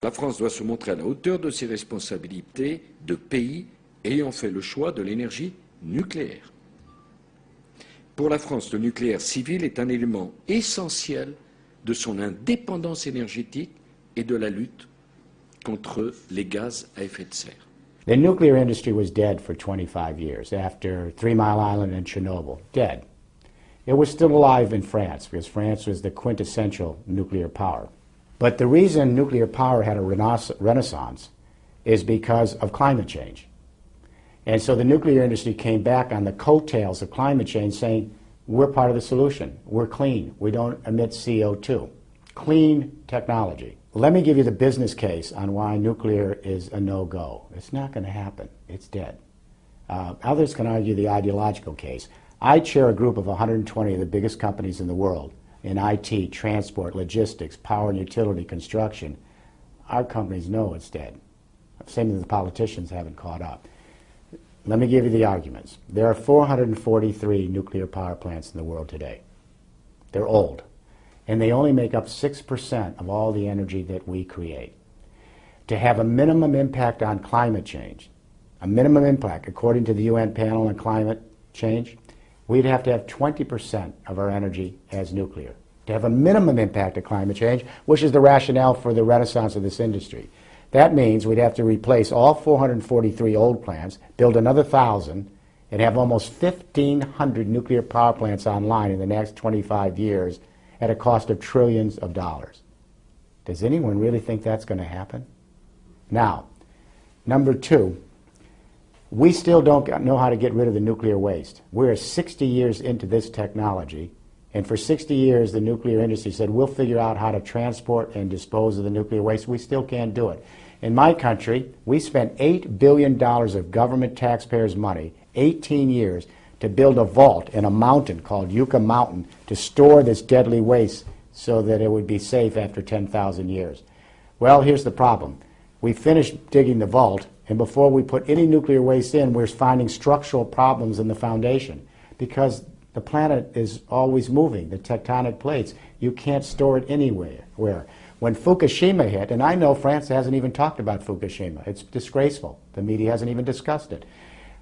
La France doit se montrer à la hauteur de ses responsabilités de pays ayant fait le choix de l'énergie nucléaire. Pour la France, le nucléaire civil est un élément essentiel de son indépendance énergétique et de la lutte contre les gaz à effet de serre. The nuclear industry was dead for 25 years after Three Mile Island and Chernobyl. Dead. It was still alive in France because France was the quintessential nuclear power. But the reason nuclear power had a renaissance is because of climate change. And so the nuclear industry came back on the coattails of climate change saying, we're part of the solution. We're clean. We don't emit CO2. Clean technology. Let me give you the business case on why nuclear is a no-go. It's not going to happen. It's dead. Uh, others can argue the ideological case. I chair a group of 120 of the biggest companies in the world in IT, transport, logistics, power and utility, construction. Our companies know it's dead. Same as the politicians haven't caught up. Let me give you the arguments. There are 443 nuclear power plants in the world today. They're old and they only make up 6% of all the energy that we create. To have a minimum impact on climate change, a minimum impact according to the UN panel on climate change, we'd have to have 20% of our energy as nuclear. To have a minimum impact of climate change, which is the rationale for the renaissance of this industry. That means we'd have to replace all 443 old plants, build another 1,000, and have almost 1,500 nuclear power plants online in the next 25 years at a cost of trillions of dollars. Does anyone really think that's going to happen? Now, number two, we still don't know how to get rid of the nuclear waste. We're 60 years into this technology, and for 60 years the nuclear industry said, we'll figure out how to transport and dispose of the nuclear waste. We still can't do it. In my country, we spent $8 billion of government taxpayers' money, 18 years, to build a vault in a mountain called Yucca Mountain to store this deadly waste so that it would be safe after 10,000 years. Well, here's the problem. We finished digging the vault, and before we put any nuclear waste in, we're finding structural problems in the foundation because the planet is always moving, the tectonic plates. You can't store it anywhere. Where? When Fukushima hit, and I know France hasn't even talked about Fukushima. It's disgraceful. The media hasn't even discussed it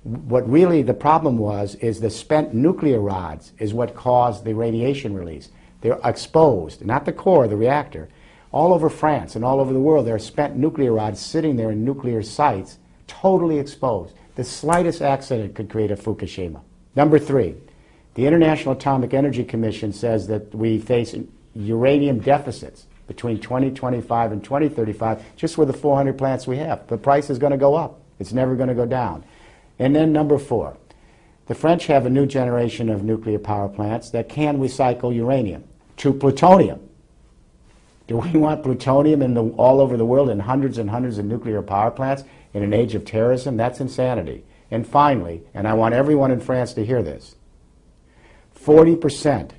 what really the problem was is the spent nuclear rods is what caused the radiation release. They're exposed, not the core, of the reactor. All over France and all over the world, there are spent nuclear rods sitting there in nuclear sites, totally exposed. The slightest accident could create a Fukushima. Number three, the International Atomic Energy Commission says that we face uranium deficits between 2025 and 2035 just with the 400 plants we have. The price is going to go up. It's never going to go down. And then number four, the French have a new generation of nuclear power plants that can recycle uranium to plutonium. Do we want plutonium in the, all over the world in hundreds and hundreds of nuclear power plants in an age of terrorism? That's insanity. And finally, and I want everyone in France to hear this, 40%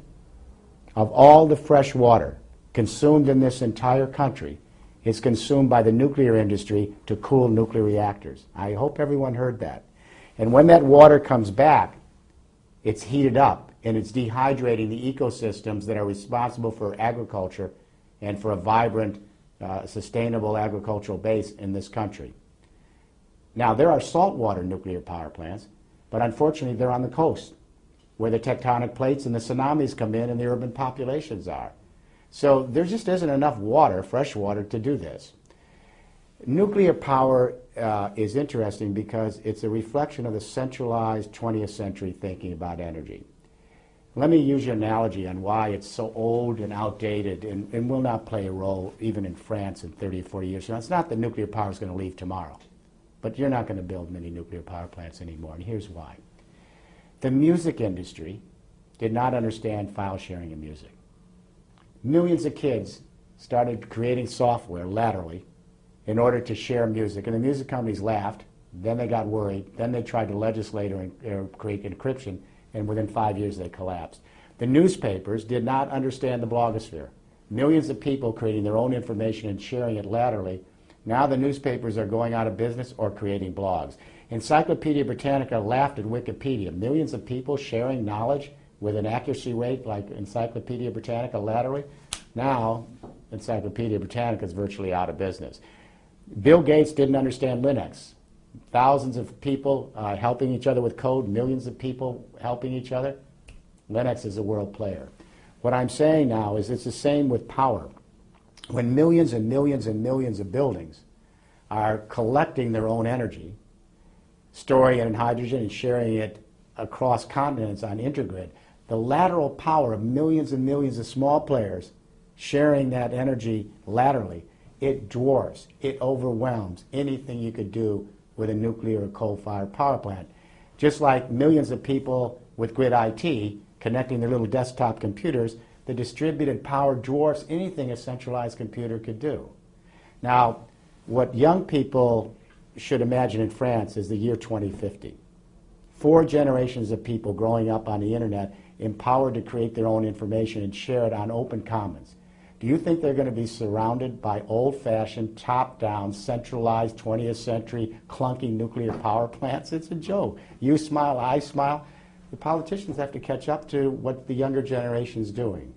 of all the fresh water consumed in this entire country is consumed by the nuclear industry to cool nuclear reactors. I hope everyone heard that. And when that water comes back, it's heated up and it's dehydrating the ecosystems that are responsible for agriculture and for a vibrant, uh, sustainable agricultural base in this country. Now, there are saltwater nuclear power plants, but unfortunately they're on the coast where the tectonic plates and the tsunamis come in and the urban populations are. So there just isn't enough water, fresh water, to do this. Nuclear power uh, is interesting because it's a reflection of the centralized 20th century thinking about energy. Let me use your analogy on why it's so old and outdated and, and will not play a role even in France in 30 or 40 years. Now, it's not that nuclear power is going to leave tomorrow, but you're not going to build many nuclear power plants anymore, and here's why. The music industry did not understand file sharing in music. Millions of kids started creating software laterally in order to share music. And the music companies laughed. Then they got worried. Then they tried to legislate or, or create encryption, and within five years they collapsed. The newspapers did not understand the blogosphere. Millions of people creating their own information and sharing it laterally. Now the newspapers are going out of business or creating blogs. Encyclopedia Britannica laughed at Wikipedia. Millions of people sharing knowledge with an accuracy rate like Encyclopedia Britannica laterally. Now Encyclopedia Britannica is virtually out of business. Bill Gates didn't understand Linux. Thousands of people uh, helping each other with code, millions of people helping each other. Linux is a world player. What I'm saying now is it's the same with power. When millions and millions and millions of buildings are collecting their own energy, storing it in hydrogen and sharing it across continents on intergrid, the lateral power of millions and millions of small players sharing that energy laterally, it dwarfs, it overwhelms anything you could do with a nuclear or coal-fired power plant. Just like millions of people with grid IT connecting their little desktop computers, the distributed power dwarfs anything a centralized computer could do. Now, what young people should imagine in France is the year 2050. Four generations of people growing up on the internet empowered to create their own information and share it on open commons. Do you think they're going to be surrounded by old-fashioned, top-down, centralized 20th century clunky nuclear power plants? It's a joke. You smile, I smile. The politicians have to catch up to what the younger generation is doing.